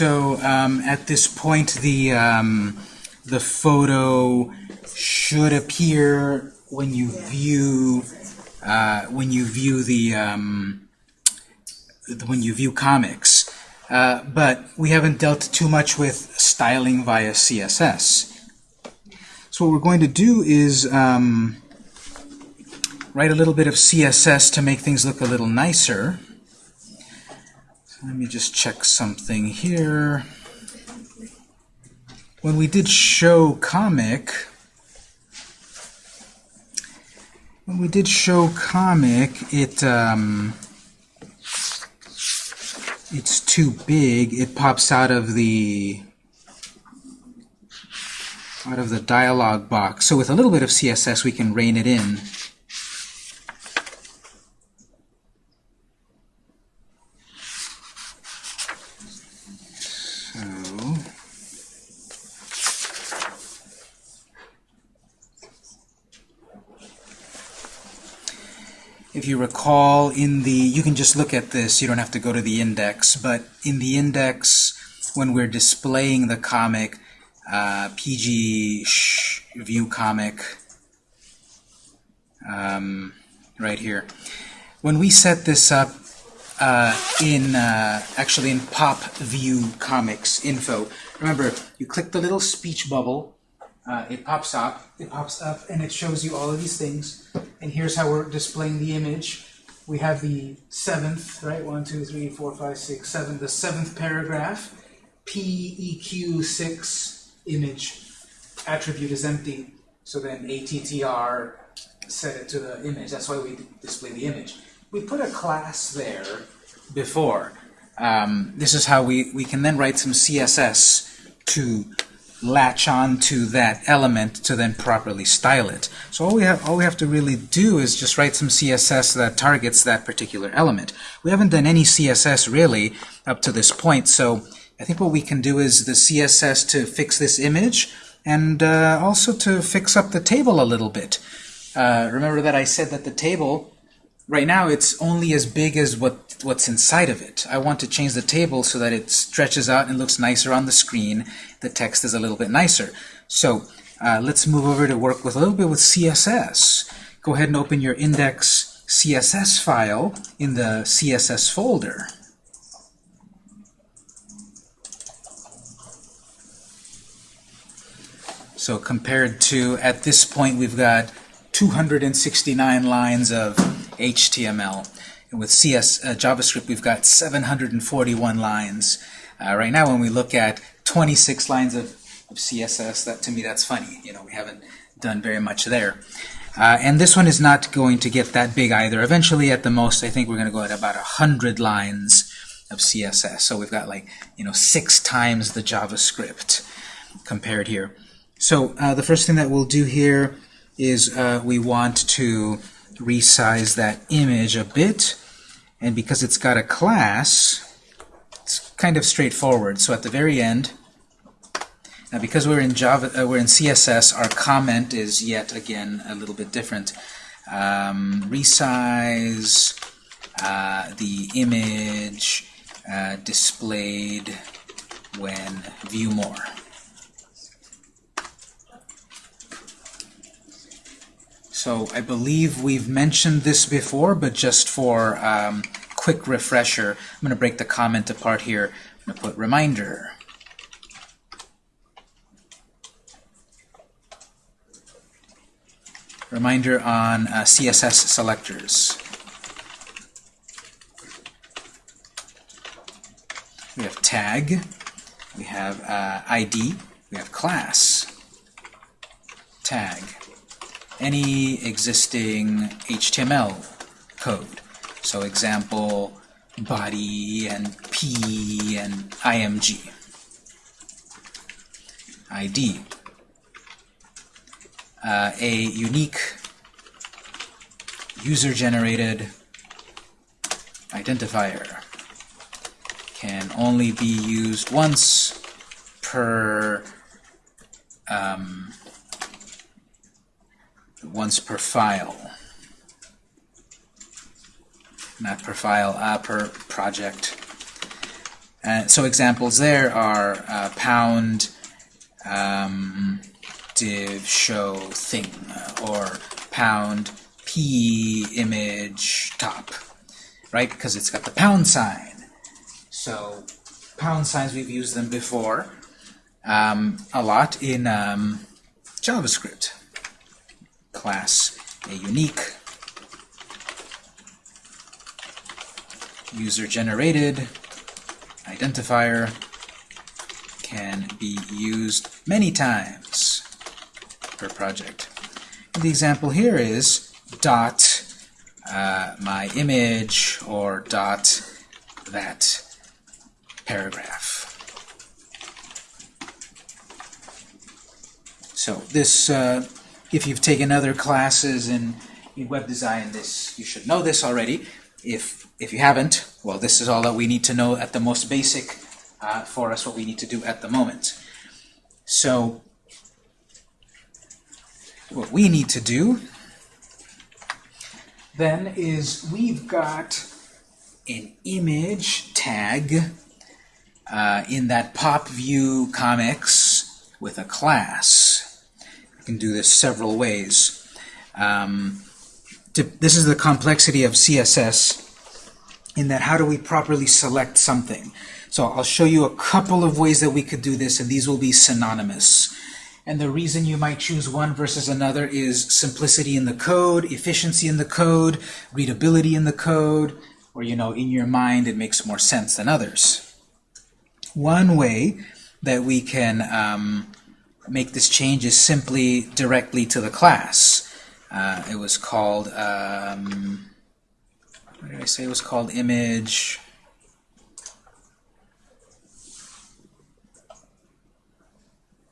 so um, at this point the um, the photo should appear when you view uh, when you view the um, when you view comics. Uh, but we haven't dealt too much with styling via CSS. So what we're going to do is um, write a little bit of CSS to make things look a little nicer. Let me just check something here. When we did show comic, when we did show comic, it um, it's too big. It pops out of the out of the dialog box. So with a little bit of CSS, we can rein it in. If you recall in the, you can just look at this, you don't have to go to the index, but in the index, when we're displaying the comic, uh, PG view comic um, right here. When we set this up uh, in uh, actually in pop view comics info, remember you click the little speech bubble, uh, it pops up, it pops up, and it shows you all of these things. And here's how we're displaying the image. We have the seventh, right? One, two, three, four, five, six, seven. The seventh paragraph. PEQ6 image attribute is empty. So then ATTR set it to the image. That's why we display the image. We put a class there before. Um, this is how we, we can then write some CSS to latch on to that element to then properly style it. So all we have all we have to really do is just write some CSS that targets that particular element. We haven't done any CSS really up to this point, so I think what we can do is the CSS to fix this image and uh, also to fix up the table a little bit. Uh, remember that I said that the table right now it's only as big as what what's inside of it. I want to change the table so that it stretches out and looks nicer on the screen. The text is a little bit nicer. So uh, let's move over to work with a little bit with CSS. Go ahead and open your index CSS file in the CSS folder. So compared to, at this point, we've got 269 lines of HTML. And with CS, uh, JavaScript, we've got 741 lines. Uh, right now, when we look at 26 lines of, of, CSS, that to me, that's funny. You know, we haven't done very much there. Uh, and this one is not going to get that big either. Eventually, at the most, I think we're going to go at about 100 lines of CSS. So we've got like, you know, six times the JavaScript compared here. So uh, the first thing that we'll do here is uh, we want to resize that image a bit. And because it's got a class, it's kind of straightforward. So at the very end, now because we're in Java, uh, we're in CSS, our comment is yet again a little bit different. Um, resize uh, the image uh, displayed when view more. So I believe we've mentioned this before, but just for um, quick refresher, I'm going to break the comment apart here. I'm going to put reminder. Reminder on uh, CSS selectors. We have tag, we have uh, ID, we have class, tag any existing HTML code. So example, body and P and IMG. ID. Uh, a unique user-generated identifier can only be used once per once per file. Not per file, uh, per project. Uh, so examples there are uh, pound um, div show thing or pound p image top, right? Because it's got the pound sign. So pound signs, we've used them before um, a lot in um, JavaScript. Class a unique user-generated identifier can be used many times per project. And the example here is dot uh, my image or dot that paragraph. So this, uh, if you've taken other classes in, in web design, this you should know this already. If if you haven't, well, this is all that we need to know at the most basic uh, for us, what we need to do at the moment. So what we need to do then is we've got an image tag uh, in that pop view comics with a class. Can do this several ways. Um, to, this is the complexity of CSS in that how do we properly select something. So I'll show you a couple of ways that we could do this, and these will be synonymous. And the reason you might choose one versus another is simplicity in the code, efficiency in the code, readability in the code, or, you know, in your mind it makes more sense than others. One way that we can um, make this change is simply directly to the class. Uh, it was called, um, what did I say it was called? Image.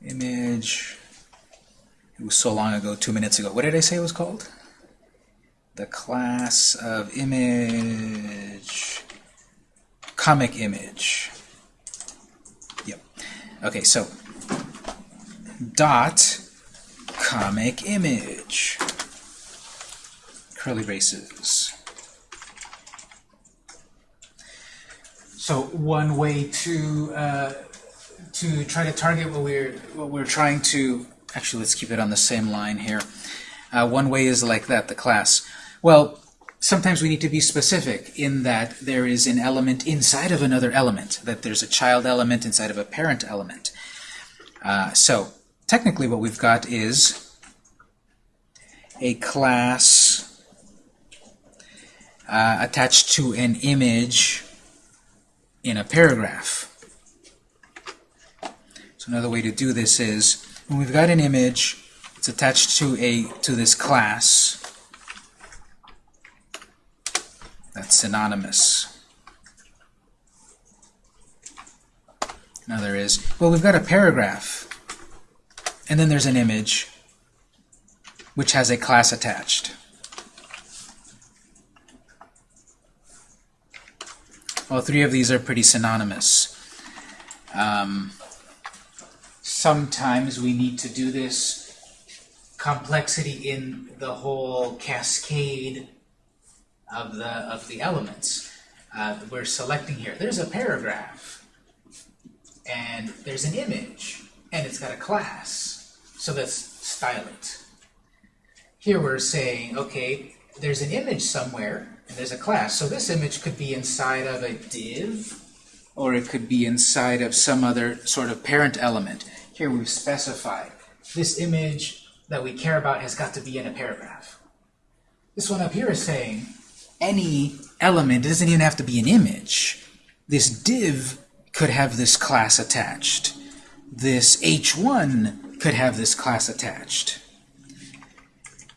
Image. It was so long ago, two minutes ago. What did I say it was called? The class of image. Comic image. Yep. Okay, so dot comic image. Curly braces. So one way to uh, to try to target what we're what we're trying to actually let's keep it on the same line here. Uh, one way is like that, the class. Well, sometimes we need to be specific in that there is an element inside of another element, that there's a child element inside of a parent element. Uh, so technically what we've got is a class uh, attached to an image in a paragraph. So another way to do this is when we've got an image, it's attached to a to this class that's synonymous. Now there is, well, we've got a paragraph, and then there's an image, which has a class attached. All three of these are pretty synonymous. Um, sometimes we need to do this complexity in the whole cascade of the of the elements uh, we're selecting here. There's a paragraph, and there's an image, and it's got a class. So let's style it. Here we're saying, okay, there's an image somewhere, and there's a class. So this image could be inside of a div, or it could be inside of some other sort of parent element. Here we've specified this image that we care about has got to be in a paragraph. This one up here is saying any element, it doesn't even have to be an image. This div could have this class attached. This h1 could have this class attached.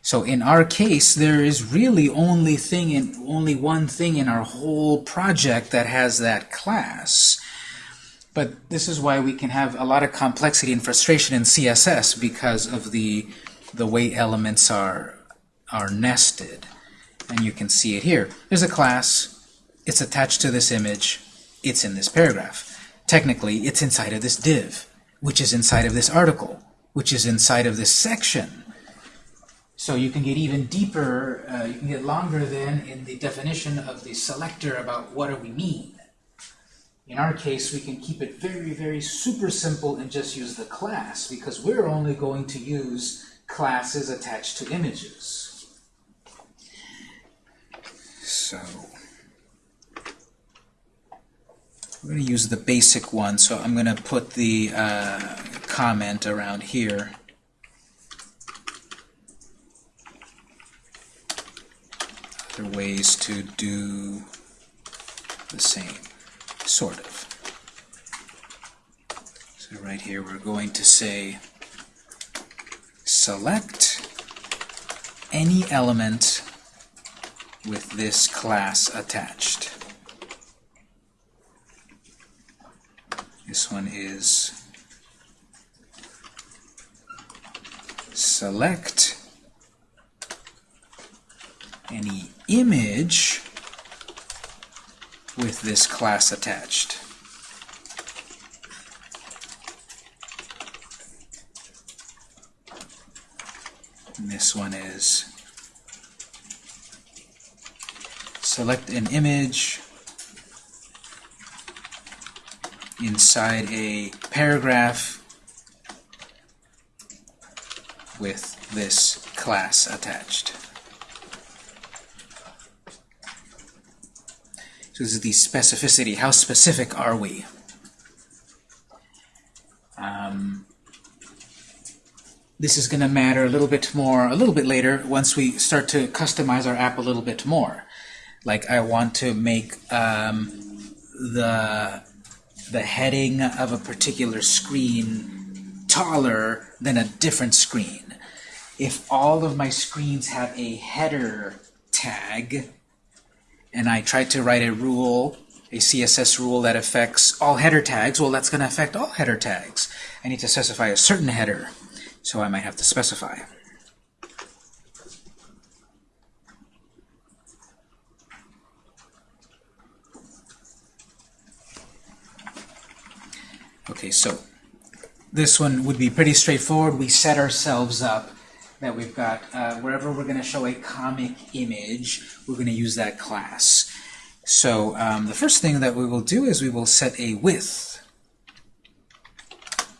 So in our case, there is really only thing in only one thing in our whole project that has that class. But this is why we can have a lot of complexity and frustration in CSS because of the the way elements are are nested. And you can see it here. There's a class, it's attached to this image, it's in this paragraph. Technically, it's inside of this div, which is inside of this article, which is inside of this section. So you can get even deeper, uh, you can get longer then in the definition of the selector about what do we mean. In our case, we can keep it very, very super simple and just use the class because we're only going to use classes attached to images. So we're going to use the basic one, so I'm going to put the uh, comment around here. Other ways to do the same, sort of. So right here we're going to say select any element with this class attached. This one is select any image with this class attached. And this one is select an image inside a paragraph with this class attached. So this is the specificity. How specific are we? Um, this is going to matter a little bit more, a little bit later, once we start to customize our app a little bit more. Like I want to make um, the the heading of a particular screen taller than a different screen. If all of my screens have a header tag, and I try to write a rule, a CSS rule that affects all header tags, well, that's going to affect all header tags. I need to specify a certain header, so I might have to specify. Okay, so this one would be pretty straightforward. We set ourselves up that we've got, uh, wherever we're going to show a comic image, we're going to use that class. So um, the first thing that we will do is we will set a width,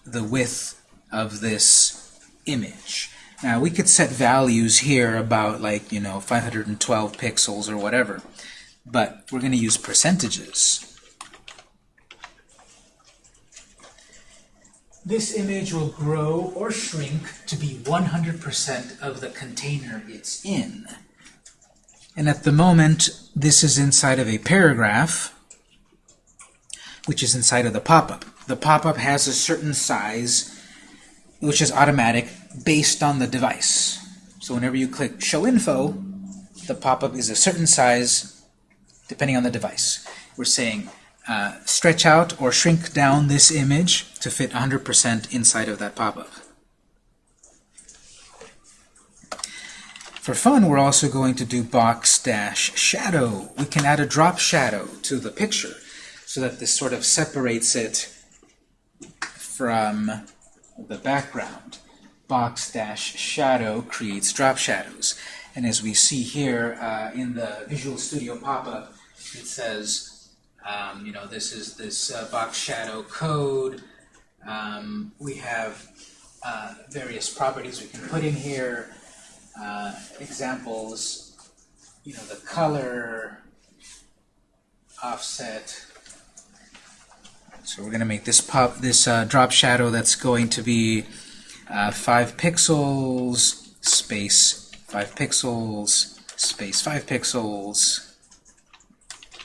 the width of this image. Now we could set values here about like, you know, 512 pixels or whatever, but we're going to use percentages. This image will grow or shrink to be 100% of the container it's in. And at the moment, this is inside of a paragraph, which is inside of the pop-up. The pop-up has a certain size, which is automatic, based on the device. So whenever you click Show Info, the pop-up is a certain size, depending on the device. We're saying uh, stretch out or shrink down this image to fit 100% inside of that pop-up. For fun, we're also going to do box dash shadow. We can add a drop shadow to the picture so that this sort of separates it from the background. Box dash shadow creates drop shadows. And as we see here uh, in the Visual Studio pop-up, it says um, you know, this is this uh, box shadow code. Um, we have uh, various properties we can put in here. Uh, examples, you know, the color, offset. So we're going to make this pop this uh, drop shadow that's going to be uh, five pixels space five pixels space five pixels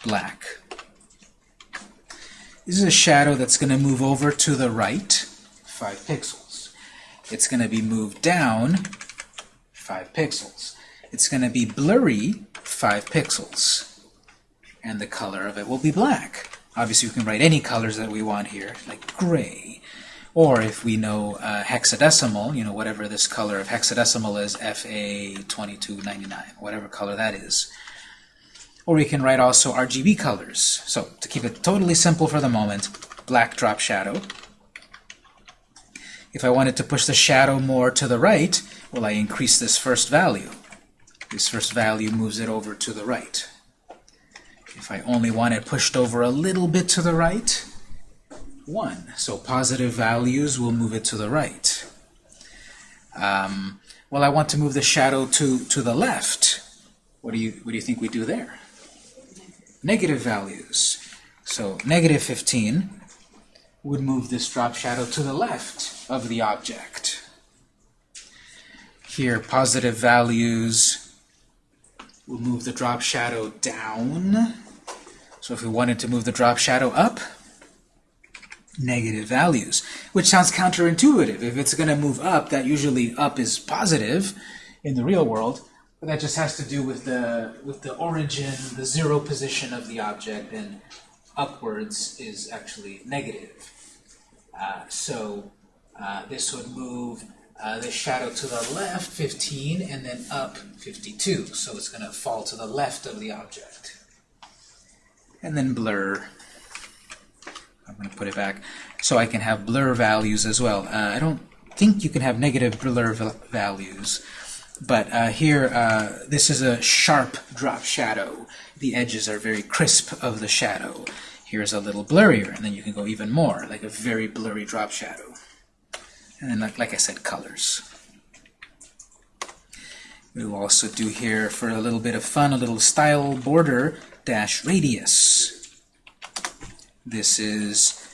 black. This is a shadow that's going to move over to the right, 5 pixels. It's going to be moved down 5 pixels. It's going to be blurry 5 pixels. And the color of it will be black. Obviously, we can write any colors that we want here, like gray. Or if we know uh, hexadecimal, you know, whatever this color of hexadecimal is, FA2299, whatever color that is. Or we can write also RGB colors. So to keep it totally simple for the moment, black drop shadow. If I wanted to push the shadow more to the right, well, I increase this first value. This first value moves it over to the right. If I only want it pushed over a little bit to the right, 1. So positive values will move it to the right. Um, well, I want to move the shadow to, to the left. What do, you, what do you think we do there? Negative values. So negative 15 would move this drop shadow to the left of the object. Here, positive values will move the drop shadow down. So if we wanted to move the drop shadow up, negative values, which sounds counterintuitive. If it's going to move up, that usually up is positive in the real world, but that just has to do with the with the origin, the zero position of the object, and upwards is actually negative. Uh, so uh, this would move uh, the shadow to the left 15 and then up 52. So it's going to fall to the left of the object. And then blur. I'm going to put it back so I can have blur values as well. Uh, I don't think you can have negative blur values. But uh, here, uh, this is a sharp drop shadow. The edges are very crisp of the shadow. Here's a little blurrier, and then you can go even more, like a very blurry drop shadow. And then, like, like I said, colors. We'll also do here, for a little bit of fun, a little style border dash radius. This is,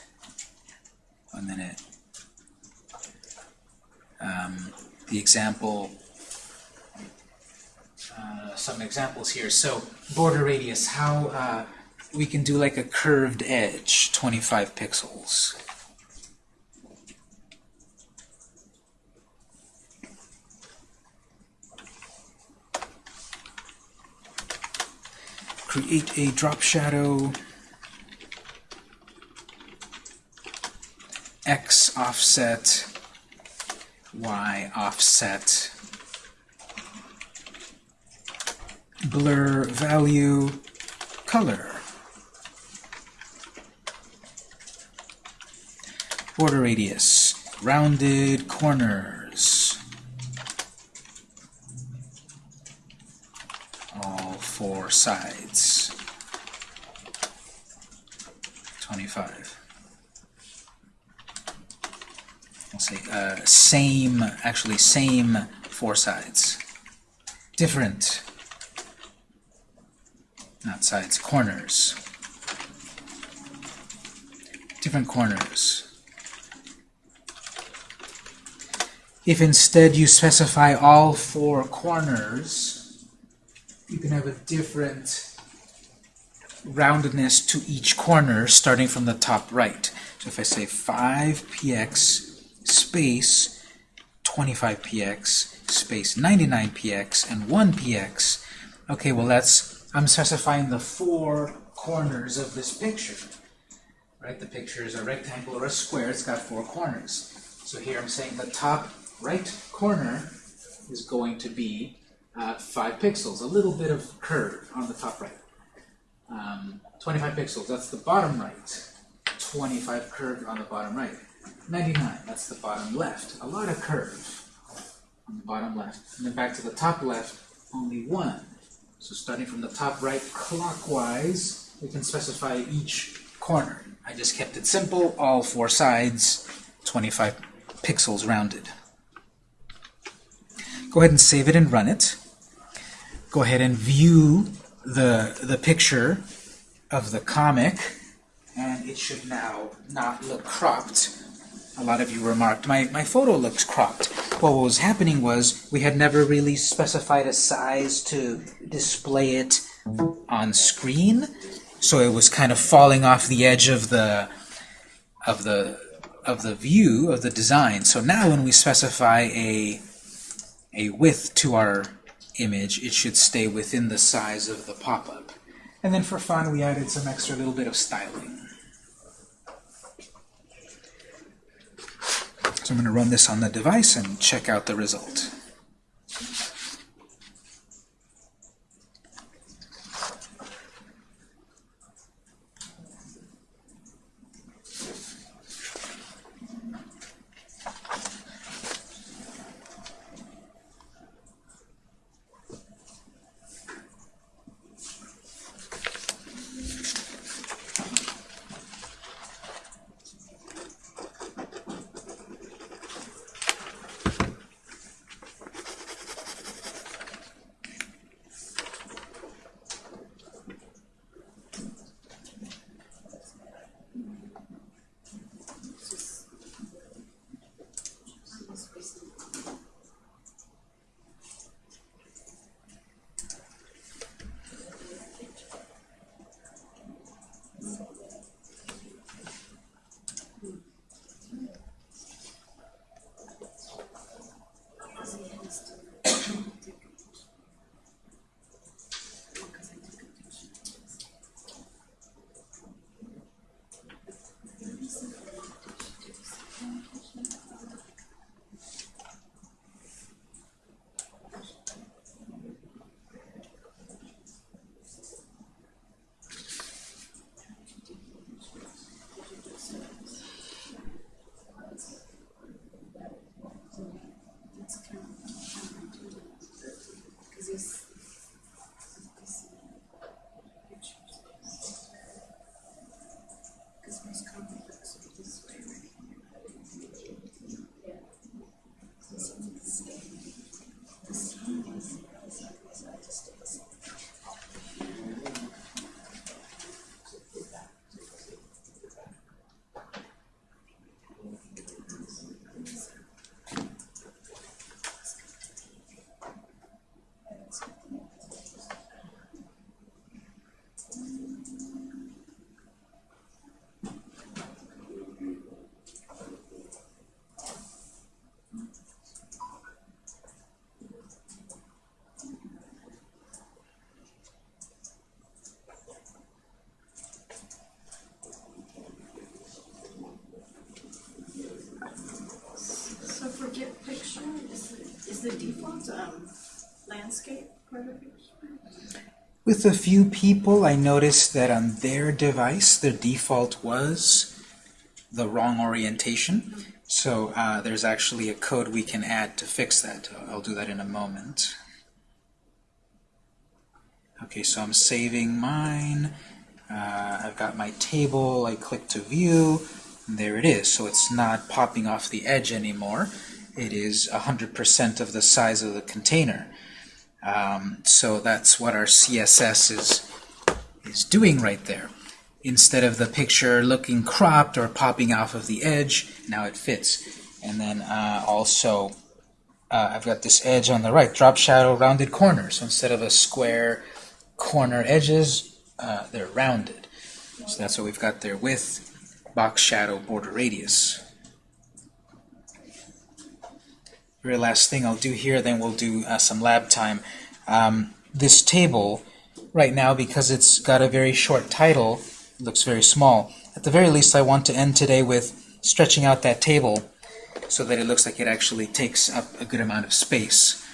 one minute, um, the example, uh, some examples here. So border radius, how uh, we can do like a curved edge, 25 pixels. Create a drop shadow, x offset, y offset, blur value, color. border radius, rounded corners. All four sides. 25. We'll say uh, same, actually same four sides. Different, not sides, corners. Different corners. If instead you specify all four corners, you can have a different roundedness to each corner starting from the top right. So if I say 5px space 25px space 99px and 1px, okay, well that's, I'm specifying the four corners of this picture. Right, the picture is a rectangle or a square, it's got four corners. So here I'm saying the top right corner is going to be uh, 5 pixels, a little bit of curve on the top right. Um, 25 pixels, that's the bottom right. 25 curve on the bottom right. 99, that's the bottom left. A lot of curve on the bottom left. And then back to the top left, only one. So starting from the top right clockwise, we can specify each corner. I just kept it simple, all four sides, 25 pixels rounded. Go ahead and save it and run it. Go ahead and view the, the picture of the comic, and it should now not look cropped. A lot of you remarked, my, my photo looks cropped. Well, what was happening was we had never really specified a size to display it on screen, so it was kind of falling off the edge of the of the of the view of the design. So now when we specify a a width to our image, it should stay within the size of the pop-up. And then for fun, we added some extra little bit of styling. I'm going to run this on the device and check out the result. Um, landscape the? With a few people, I noticed that on their device, their default was the wrong orientation. So uh, there's actually a code we can add to fix that. I'll do that in a moment. Okay, so I'm saving mine. Uh, I've got my table. I click to view. And there it is. So it's not popping off the edge anymore. It is 100% of the size of the container. Um, so that's what our CSS is, is doing right there. Instead of the picture looking cropped or popping off of the edge, now it fits. And then uh, also, uh, I've got this edge on the right, drop shadow, rounded corner. So instead of a square corner edges, uh, they're rounded. So that's what we've got there with box shadow border radius. Very last thing I'll do here, then we'll do uh, some lab time. Um, this table, right now, because it's got a very short title, looks very small. At the very least, I want to end today with stretching out that table so that it looks like it actually takes up a good amount of space.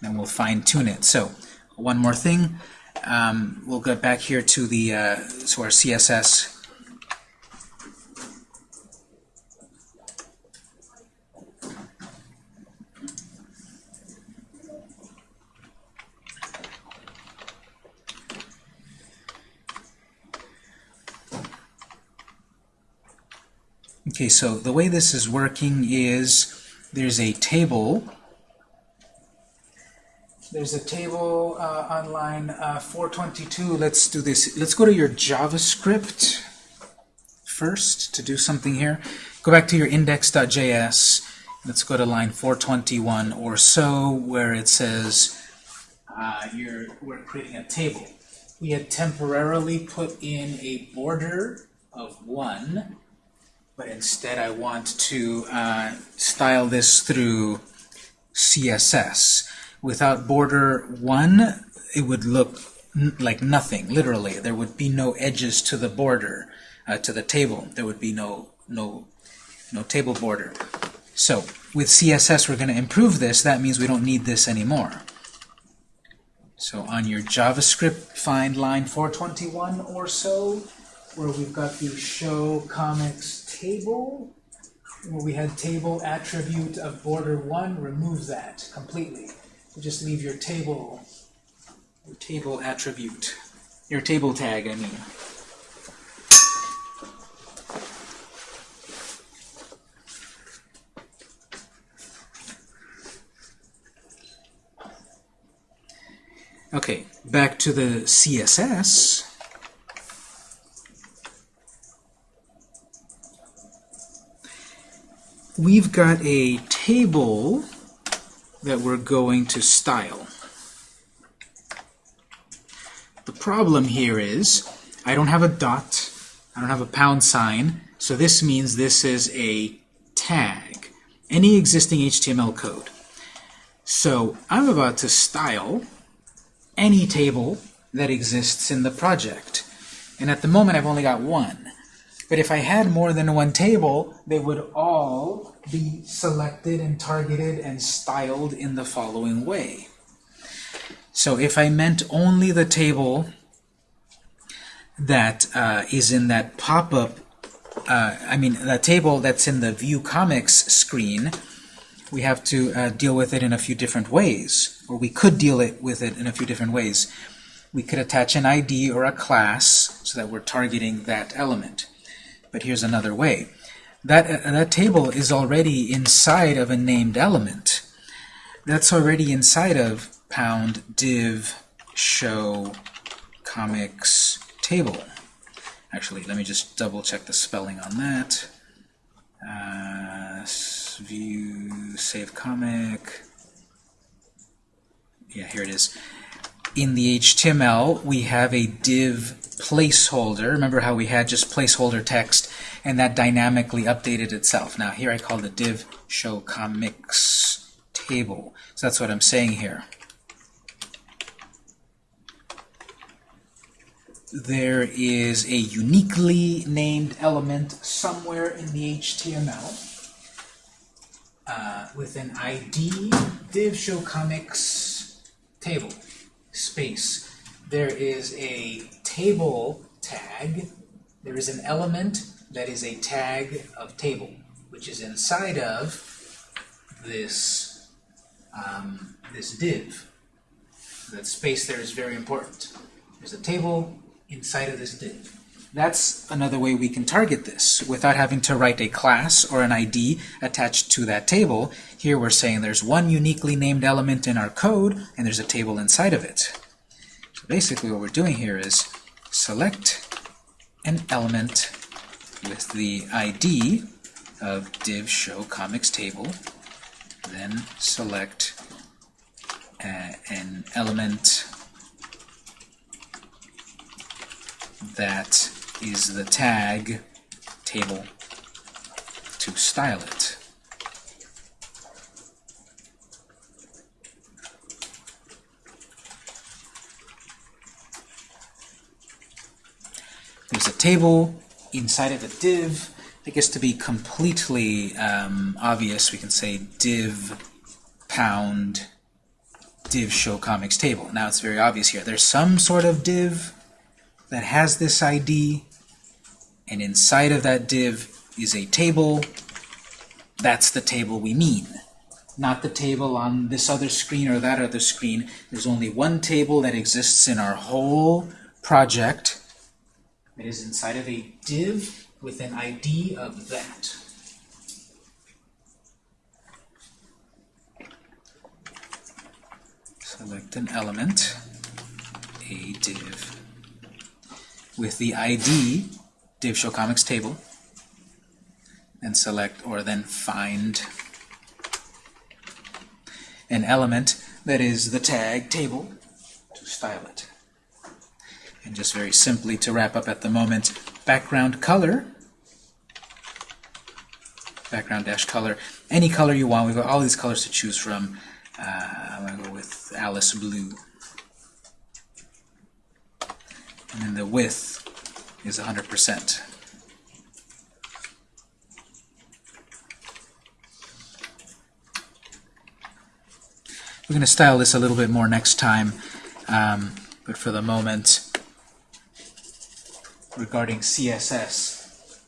Then we'll fine-tune it. So, one more thing. Um, we'll get back here to the uh, to our CSS Okay, so the way this is working is there's a table. There's a table uh, on line uh, 422. Let's do this. Let's go to your JavaScript first to do something here. Go back to your index.js. Let's go to line 421 or so, where it says uh, you're, we're creating a table. We had temporarily put in a border of 1 but instead I want to uh, style this through CSS. Without border 1, it would look like nothing, literally. There would be no edges to the border, uh, to the table. There would be no, no, no table border. So with CSS, we're going to improve this. That means we don't need this anymore. So on your JavaScript, find line 421 or so, where we've got the show comics table, where we had table attribute of border 1, remove that completely. Just leave your table, your table attribute, your table tag, I mean. Okay, back to the CSS. We've got a table that we're going to style. The problem here is I don't have a dot, I don't have a pound sign, so this means this is a tag, any existing HTML code. So I'm about to style any table that exists in the project. And at the moment I've only got one. But if I had more than one table, they would all be selected and targeted and styled in the following way. So if I meant only the table that uh, is in that pop-up, uh, I mean, the table that's in the View Comics screen, we have to uh, deal with it in a few different ways, or we could deal it with it in a few different ways. We could attach an ID or a class so that we're targeting that element. But here's another way. That, uh, that table is already inside of a named element. That's already inside of pound div show comics table. Actually, let me just double check the spelling on that. Uh, view, save comic. Yeah, here it is. In the HTML, we have a div placeholder. Remember how we had just placeholder text, and that dynamically updated itself. Now here I call the div show comics table. So that's what I'm saying here. There is a uniquely named element somewhere in the HTML uh, with an ID div show comics table space. There is a table tag. There is an element that is a tag of table, which is inside of this um, this div. That space there is very important. There's a table inside of this div. That's another way we can target this without having to write a class or an ID attached to that table. Here we're saying there's one uniquely named element in our code and there's a table inside of it. So basically what we're doing here is select an element with the ID of div show comics table, then select uh, an element that is the tag table to style it. There's a table inside of a div. I guess to be completely um, obvious, we can say div pound div show comics table. Now it's very obvious here. There's some sort of div that has this ID, and inside of that div is a table. That's the table we mean. Not the table on this other screen or that other screen. There's only one table that exists in our whole project that is inside of a div with an ID of that. Select an element, a div, with the ID div show comics table, and select or then find an element that is the tag table to style it. And just very simply to wrap up at the moment, background color, background dash color, any color you want. We've got all these colors to choose from. Uh, I'm going to go with Alice Blue. And then the width is 100%. We're going to style this a little bit more next time, um, but for the moment, regarding CSS,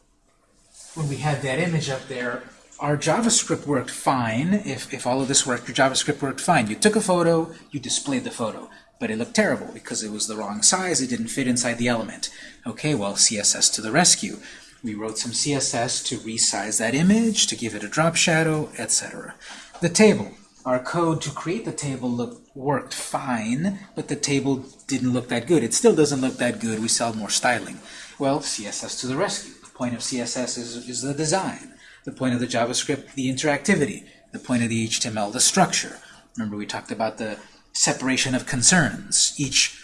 when we had that image up there, our JavaScript worked fine. If, if all of this worked, your JavaScript worked fine. You took a photo, you displayed the photo, but it looked terrible because it was the wrong size, it didn't fit inside the element. Okay, well, CSS to the rescue. We wrote some CSS to resize that image, to give it a drop shadow, etc. The table. Our code to create the table look, worked fine, but the table didn't look that good. It still doesn't look that good. We sell more styling. Well, CSS to the rescue. The point of CSS is, is the design. The point of the JavaScript, the interactivity. The point of the HTML, the structure. Remember we talked about the separation of concerns. Each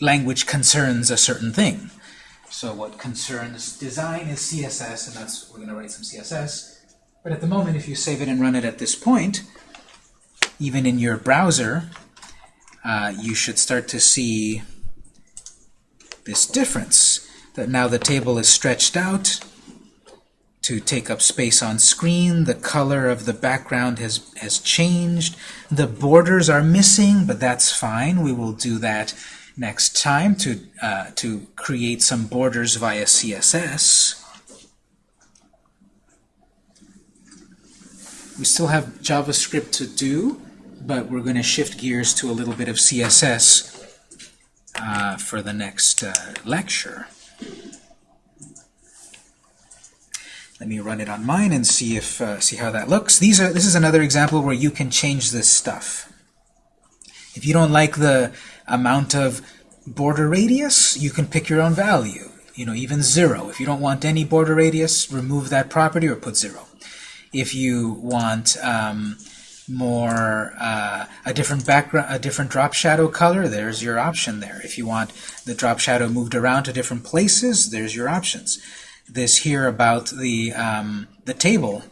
language concerns a certain thing. So what concerns design is CSS, and that's we're going to write some CSS. But at the moment, if you save it and run it at this point, even in your browser, uh, you should start to see this difference, that now the table is stretched out to take up space on screen, the color of the background has, has changed, the borders are missing, but that's fine, we will do that next time to, uh, to create some borders via CSS. We still have JavaScript to do, but we're going to shift gears to a little bit of CSS uh, for the next uh, lecture. Let me run it on mine and see if uh, see how that looks. These are this is another example where you can change this stuff. If you don't like the amount of border radius, you can pick your own value. You know, even zero. If you don't want any border radius, remove that property or put zero. If you want um, more uh, a different background, a different drop shadow color, there's your option there. If you want the drop shadow moved around to different places, there's your options. This here about the um, the table,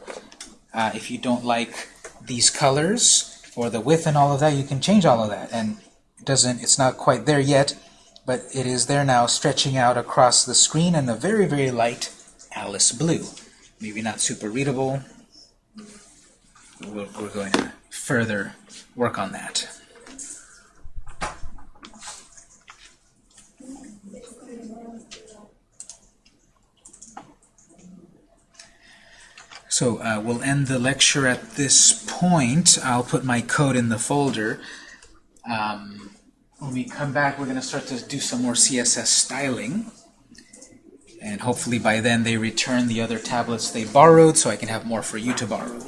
uh, if you don't like these colors or the width and all of that, you can change all of that. And it doesn't, it's not quite there yet, but it is there now, stretching out across the screen in a very, very light Alice blue. Maybe not super readable. We're, we're going to further work on that. So uh, we'll end the lecture at this point. I'll put my code in the folder. Um, when we come back, we're going to start to do some more CSS styling. And hopefully by then they return the other tablets they borrowed so I can have more for you to borrow.